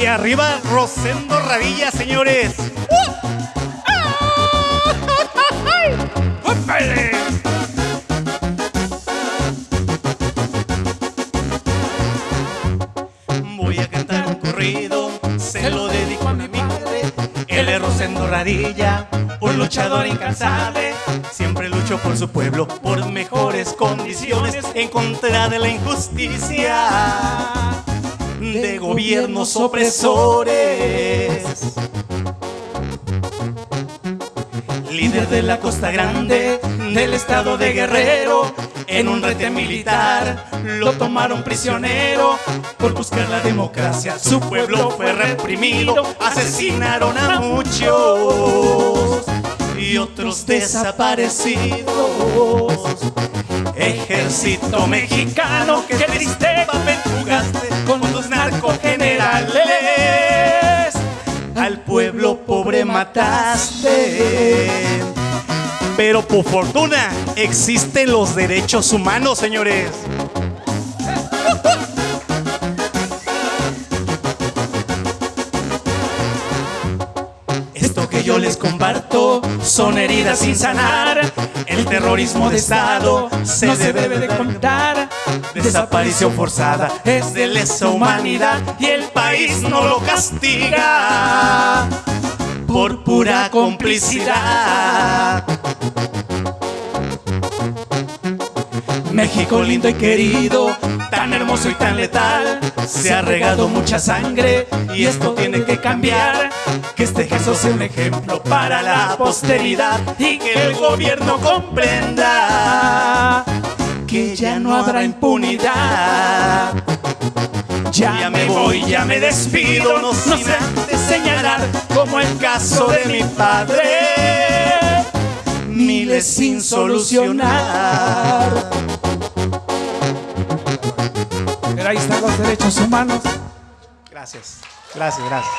Y arriba Rosendo Radilla, señores. ¡Épale! Voy a cantar un corrido, se lo dedico a mi madre. Él es Rosendo Radilla, un luchador incansable. Siempre luchó por su pueblo, por mejores condiciones, en contra de la injusticia de gobiernos opresores. Líder de la Costa Grande, del estado de Guerrero, en un rete militar lo tomaron prisionero por buscar la democracia. Su pueblo fue reprimido, asesinaron a muchos y otros desaparecidos. Ejército mexicano, qué mataste. Pero por fortuna existen los derechos humanos, señores. Esto que yo les comparto son heridas sin sanar. El terrorismo de Estado se debe de contar. Desaparición forzada es de lesa humanidad y el país no lo castiga por pura complicidad. México lindo y querido, tan hermoso y tan letal, se ha regado mucha sangre y esto tiene que cambiar. Que este Jesús sea un ejemplo para la posteridad y que el gobierno comprenda que ya no habrá impunidad. Ya me voy, ya me despido, no sin antes señalar como el caso de mi padre, miles sin solucionar. Pero ahí están los derechos humanos. Gracias, gracias, gracias.